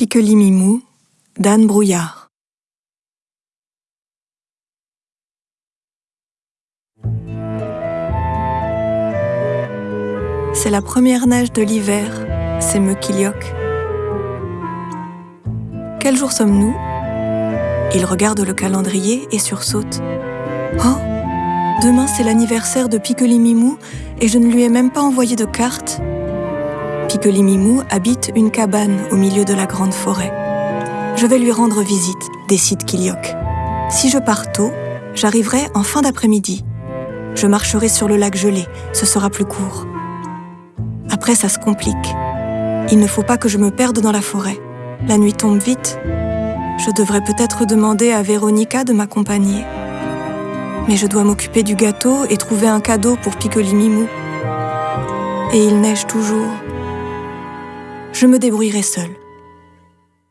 Piquelis-Mimou d'Anne Brouillard. C'est la première neige de l'hiver, c'est me Kilioc. Quel jour sommes-nous? Il regarde le calendrier et sursaute. Oh Demain c'est l'anniversaire de Piquelis-Mimou et je ne lui ai même pas envoyé de carte. Piquelis-Mimou habite une cabane au milieu de la grande forêt. Je vais lui rendre visite, décide Kilioc. Si je pars tôt, j'arriverai en fin d'après-midi. Je marcherai sur le lac gelé, ce sera plus court. Après, ça se complique. Il ne faut pas que je me perde dans la forêt. La nuit tombe vite. Je devrais peut-être demander à Véronica de m'accompagner. Mais je dois m'occuper du gâteau et trouver un cadeau pour Piquelis-Mimou. Et il neige toujours. Je me débrouillerai seule.